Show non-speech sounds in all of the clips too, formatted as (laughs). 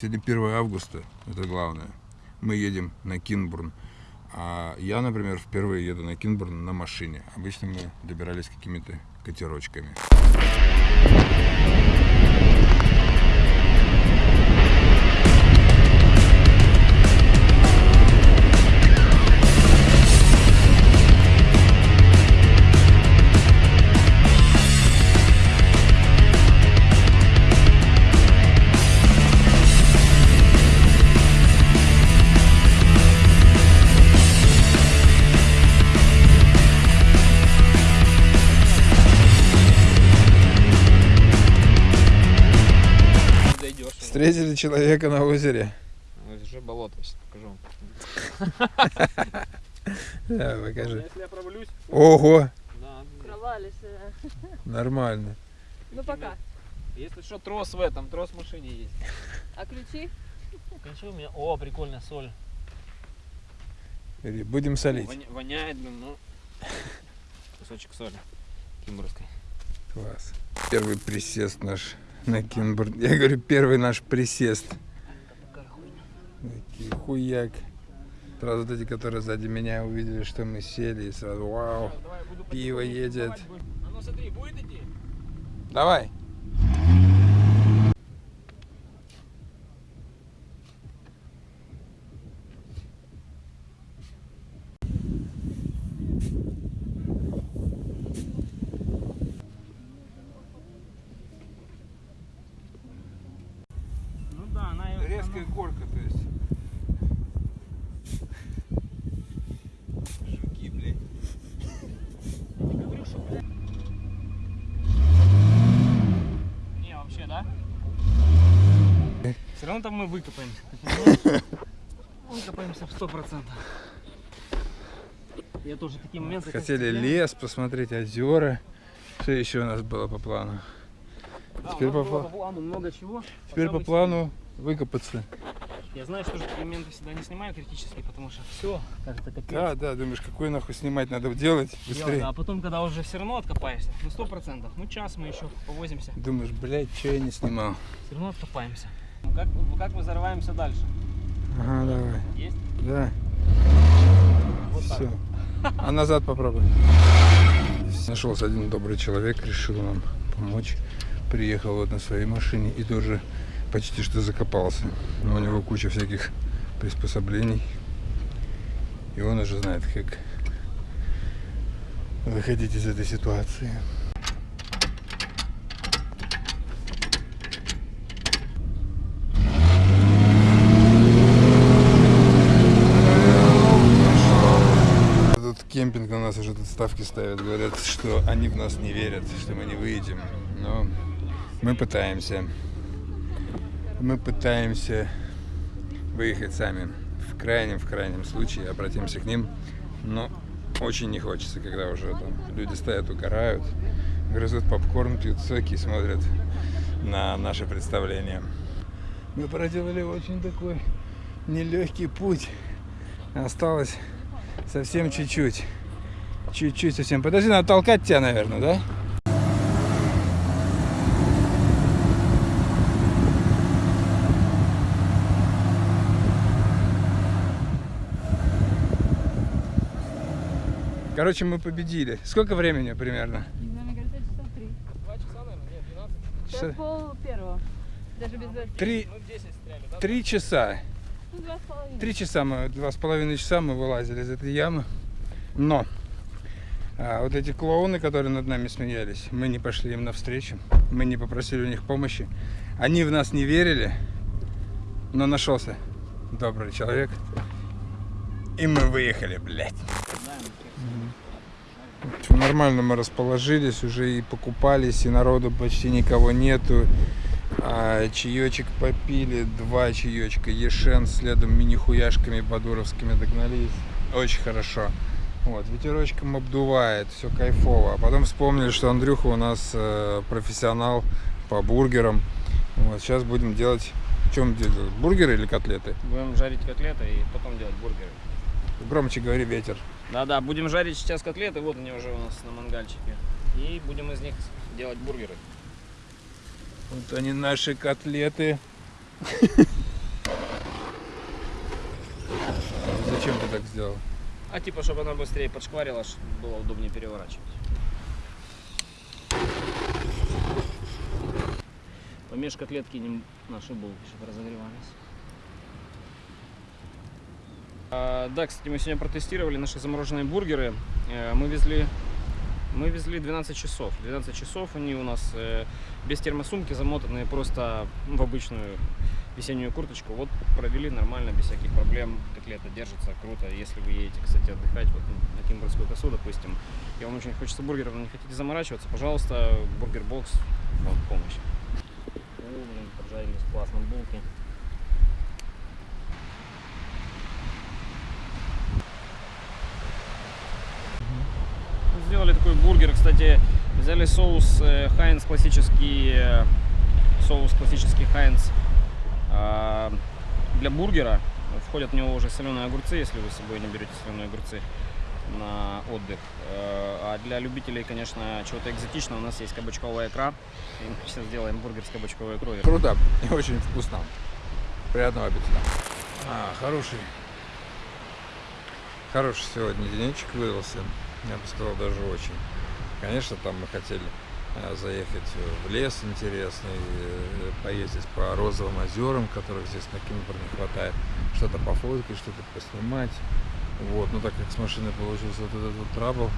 Сегодня 1 августа, это главное. Мы едем на Кинбурн. А я, например, впервые еду на Кинбурн на машине. Обычно мы добирались какими-то катерочками. Человека на озере. Уже болото, сейчас покажу. (laughs) Покажи. Если я провалюсь, Ого, да. нормально. Ну пока. Если что, трос в этом, трос в машине есть. А ключи? Ключи у меня. О, прикольная соль. Будем солить. Воня- воняет, ну. (laughs) Кусочек соли. Кимбургской. Класс. Первый присест наш на Кинбурн. Я говорю, первый наш присест. Такие хуяк. Сразу вот эти, которые сзади меня увидели, что мы сели, и сразу вау. Пиво едет. А ну? Давай. Ну да, она её- Резкая горка, то есть. Жуки, блядь. она- Говорю, что, блядь. Не, вообще, да? Все равно там мы выкопаемся. (laughs) Выкопаемся в сто процентов. Я тоже такие моменты. Хотели лес, посмотреть озера. Что еще у нас было по плану? Да, Теперь по по плану много чего. Теперь по плану выкопаться. сидим. Я знаю, что же такие моменты всегда не снимаю критически, потому что все, кажется, капец. Да, да, думаешь, какой нахуй снимать надо делать Дело, быстрее. да, А потом, когда уже все равно откопаешься, ну сто процентов, ну час мы еще повозимся, Думаешь, блядь, что я не снимал? все равно откопаемся. Ну, Как, как мы зарываемся дальше? Ага, давай. Есть? Да, Вот так. все. (laughs) А назад попробуй. Нашелся один добрый человек, решил нам помочь. Приехал вот на своей машине и тоже почти что закопался. Но у него куча всяких приспособлений. И он уже знает, как выходить из этой ситуации. Тут кемпинг на нас уже тут ставки ставят. Говорят, что они в нас не верят, что мы не выйдем. Но мы пытаемся. Мы пытаемся выехать сами. В крайнем, в крайнем случае обратимся к ним. Но очень не хочется, когда уже там люди стоят, угорают, грызут попкорн, пьют соки и смотрят на наше представление. Мы проделали очень такой нелегкий путь. Осталось совсем чуть-чуть. Чуть-чуть совсем. Подожди, надо толкать тебя, наверное, да? Короче, мы победили. Сколько времени примерно? Не знаю, мне кажется, часа три. Два часа, наверное, нет, 12. Сейчас Часа- пол первого. Даже без двадцати. Три, Ну 10 стреляли, да? три часа. Ну, два с половиной. Три часа мы, два с половиной часа мы вылазили из этой ямы. Но а, вот эти клоуны, которые над нами смеялись, мы не пошли им навстречу. Мы не попросили у них помощи. Они в нас не верили, но нашелся добрый человек. И мы выехали, блядь. Нормально мы расположились, уже и покупались, и народу почти никого нету. А, чаечек попили, два чаечка, Ешен, следом мини-хуяшками бадуровскими догнались. Очень хорошо. Вот, ветерочком обдувает, все кайфово. А потом вспомнили, что Андрюха у нас э, профессионал по бургерам. Вот, сейчас будем делать... Чем делать? Бургеры или котлеты? Будем жарить котлеты и потом делать бургеры. Громче говори, ветер. Да-да, будем жарить сейчас котлеты, вот они уже у нас на мангальчике. И будем из них делать бургеры. Вот они наши котлеты. (laughs) Зачем ты так сделал? А типа, чтобы она быстрее подшкварила, было удобнее переворачивать. Помеж котлетки наши булки, чтобы разогревались. А, да, кстати, мы сегодня протестировали наши замороженные бургеры. Э, Мы везли, мы везли 12 часов. 12 часов они у нас э, без термосумки замотанные просто в обычную весеннюю курточку. Вот провели нормально, без всяких проблем. Котлета держится круто. Если вы едете, кстати, отдыхать вот на Кимбрскую косу, допустим, и вам очень хочется бургеров, но не хотите заморачиваться, пожалуйста, бургер бокс вам помощь. О, блин, поджарились классно булки. Сделали такой бургер, кстати, взяли соус э, Хайнс классический, э, соус классический Хайнс для бургера. Входят в него уже соленые огурцы, если вы с собой не берете соленые огурцы на отдых. Э, А для любителей, конечно, чего-то экзотичного у нас есть кабачковая икра. И мы сейчас сделаем бургер с кабачковой икрой. Круто и очень вкусно. Приятного аппетита. А, хороший. Хороший сегодня денечек выдался. Я бы сказал, даже очень. Конечно, там мы хотели заехать в лес интересный, э, поездить по розовым озерам, которых здесь на Кимбр не хватает, что-то пофоткать, что-то поснимать. Вот, но так как с машиной получился вот этот вот трабл,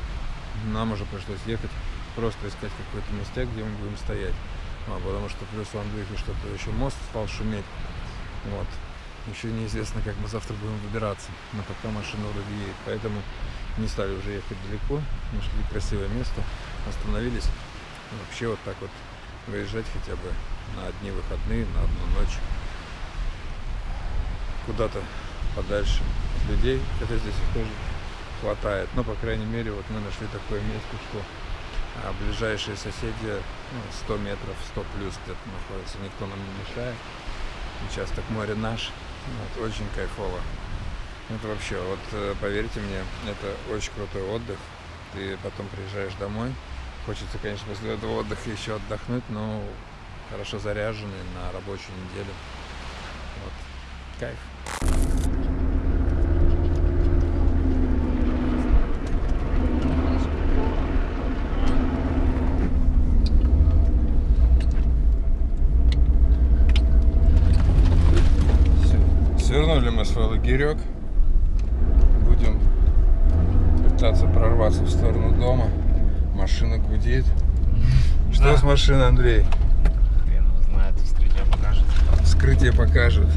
нам уже пришлось ехать, просто искать какое-то место, где мы будем стоять. А, потому что плюс у Андрюхи что-то еще мост стал шуметь. Вот. Еще неизвестно, как мы завтра будем выбираться. Но пока машина вроде едет. Поэтому не стали уже ехать далеко. Нашли красивое место. Остановились. Вообще вот так вот выезжать хотя бы на одни выходные, на одну ночь. Куда-то подальше людей. Хотя здесь их тоже хватает. Но, по крайней мере, вот мы нашли такое место, что а ближайшие соседи ну, 100 метров, 100 плюс где-то находятся. Никто нам не мешает. Участок моря наш. Вот, очень кайфово. Это вообще, вот э, поверьте мне, это очень крутой отдых. Ты потом приезжаешь домой. Хочется, конечно, после этого отдыха еще отдохнуть, но хорошо заряженный на рабочую неделю. Вот. Кайф. Свернули мы свой лагерек. Будем пытаться прорваться в сторону дома. Машина гудит. (laughs) Что Да. с машиной, Андрей? Хрен его знает, вскрытие покажет. Вскрытие покажет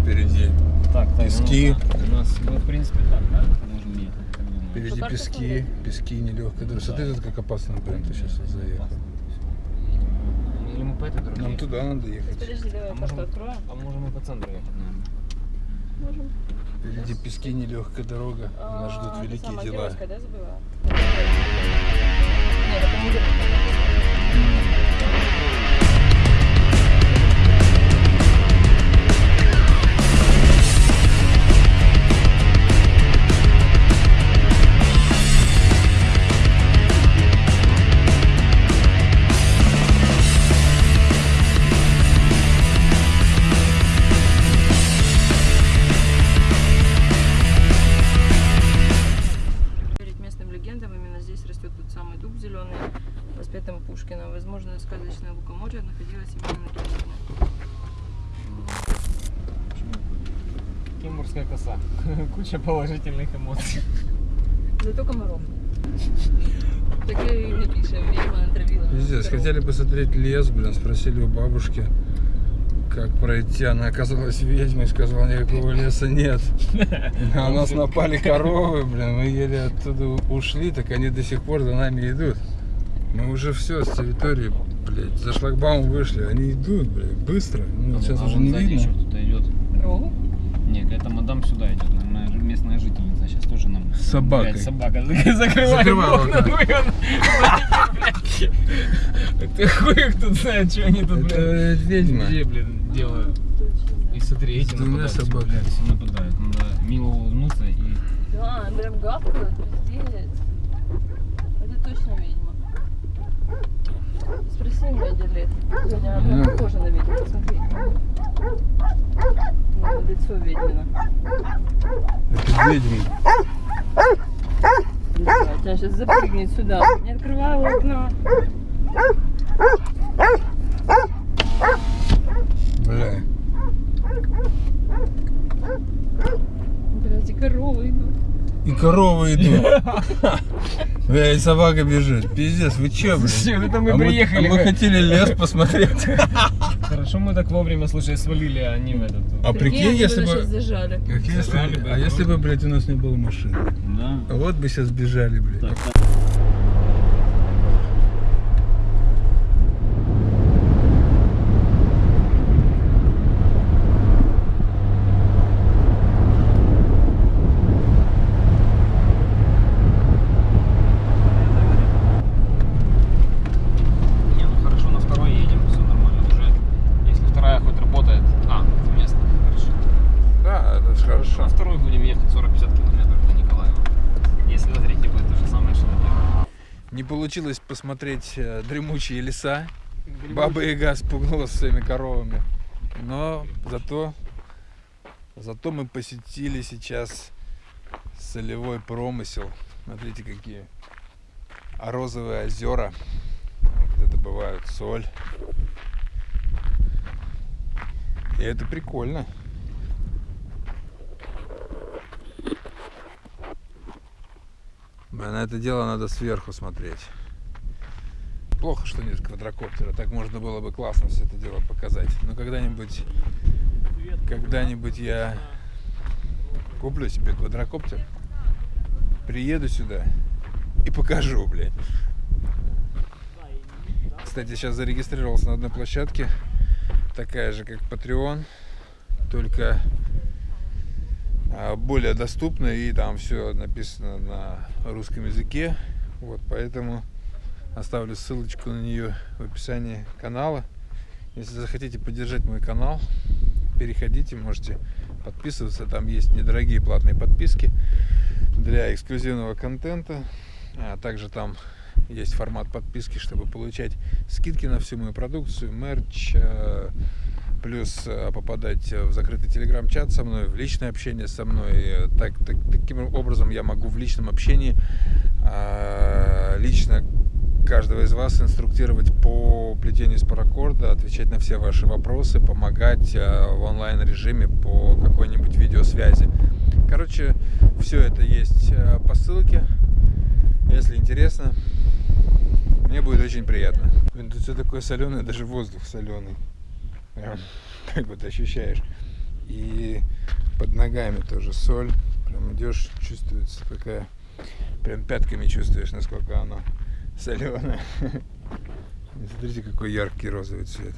впереди. Так, так, Пески. ну, у нас, мы, в принципе, так, да? Можем ехать? Впереди Что, пески, пески нелегкая дорога. Смотри, тут как опасно, блин, ты сейчас заехал. Или мы по этой дороге Нам ехать? туда надо ехать. Подожди, давай А можем- откроем. А можем и по центру ехать, наверное. Можем. Впереди пески, нелегкая дорога. Нас ждут А, великие дела. Да, забыла? Нет, это не Геройская. Положительных эмоций. Зато комаров. Так и напишем, ведьма отравила. Пиздец, хотели посмотреть лес, блин, спросили у бабушки, как пройти. Она оказалась ведьмой, сказала, никакого леса нет. На нас напали коровы, блин, мы еле оттуда ушли, так они до сих пор за нами идут. Мы уже все с территории, блядь, за шлагбаум вышли, они идут, блядь, быстро. Ну, сейчас уже не видно. кто-то идет. Корову? Не, какая-то мадам сюда идет, наверное, местная жительница. Сейчас тоже нам. С собакой. Блядь, собака. Закрывай окна. Ты хуй их тут знает, что они тут, блядь. ведьма. Где, блин, делают? И смотри, эти нападают, блядь, все нападают. Надо мило улыбнуться и... Да, прям гавкают, пиздец. Это точно ведьма. Спроси меня, дед лет. Хотя она прям похожа на ведьму, посмотри. Ну, лицо ведьмина. Это ведьма. Она сейчас запрыгнет сюда. Не открывай окна. Бля. Блядь, и коровы идут. И коровы идут. Бля, и собака бежит. Пиздец, вы блядь? Слушай, это мы А приехали. а мы хотели лес посмотреть. Хорошо, мы так вовремя, слушай, свалили, а не в этот. А прикинь, если бы зажали. Как если, а если бы, блядь, у нас не было машины? Да. Вот бы сейчас бежали, блядь. Так, ну хорошо, на второй едем, все нормально. Уже, если вторая хоть работает. А, это место, хорошо. Да, это ж хорошо. На второй будем ехать 40-50 километров до Николаева. Если на третий будет то же самое, что на первый. Не получилось посмотреть э, дремучие леса. Баба Яга спугнула своими коровами. Но зато, зато мы посетили сейчас солевой промысел. Смотрите, какие а розовые озера, где добывают соль. И это прикольно. Бля, На это дело надо сверху смотреть. Плохо, что нет квадрокоптера. Так можно было бы классно все это дело показать. Но когда-нибудь, когда-нибудь я куплю себе квадрокоптер, приеду сюда и покажу, блядь. Кстати, сейчас зарегистрировался на одной площадке, такая же, как Patreon, только а, более доступна и там все написано на русском языке. Вот, поэтому оставлю ссылочку на нее в описании канала. Если захотите поддержать мой канал, переходите, можете подписываться. Там есть недорогие платные подписки для эксклюзивного контента. А также там есть формат подписки, чтобы получать скидки на всю мою продукцию, мерч, э, плюс э, попадать в закрытый телеграм-чат со мной, в личное общение со мной. Э, Так, так- таким образом я могу в личном общении э, лично каждого из вас инструктировать по плетению из отвечать на все ваши вопросы, помогать э, в онлайн режиме по какой-нибудь видеосвязи. Короче, все это есть э, по ссылке. Если интересно, мне будет очень приятно. Блин, тут все такое соленое, даже воздух соленый. (laughs) Прям как вот ощущаешь. И под ногами тоже соль. Прям идешь, чувствуется такая. Прям пятками чувствуешь, насколько оно (laughs) соленое. (laughs) И Смотрите, какой яркий розовый цвет.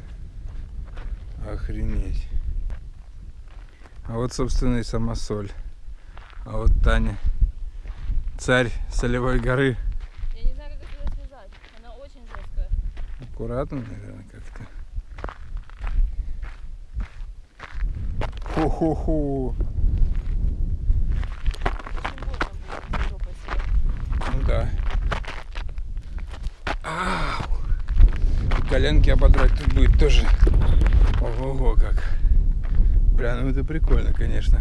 Охренеть. А вот, собственно, и сама соль. А вот Таня, царь солевой горы. Я не знаю, как это связать. Она очень жесткая. Аккуратно, наверное, как-то. Съесть. Ну да. Ау. Коленки ободрать тут будет тоже. Ого-го, как. Бля, ну это прикольно, конечно.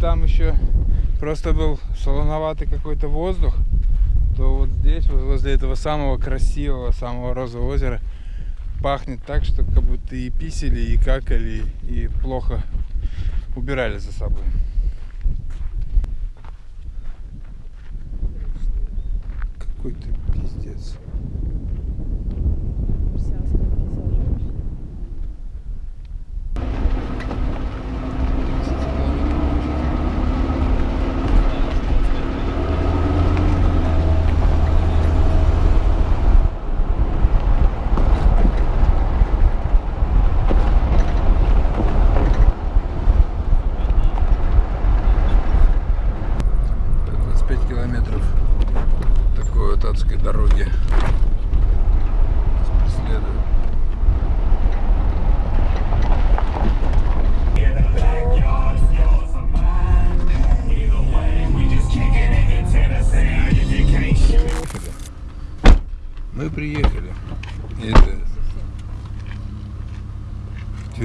Там еще просто был солоноватый какой-то воздух, то вот здесь, возле этого самого красивого, самого розового озера, пахнет так, что как будто и писали, и какали, и плохо убирали за собой. Какой ты пиздец.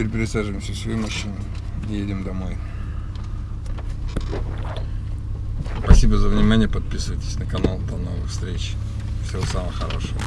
Теперь пересаживаемся в свою машину и едем домой. Спасибо за внимание. Подписывайтесь на канал. До новых встреч. Всего самого хорошего.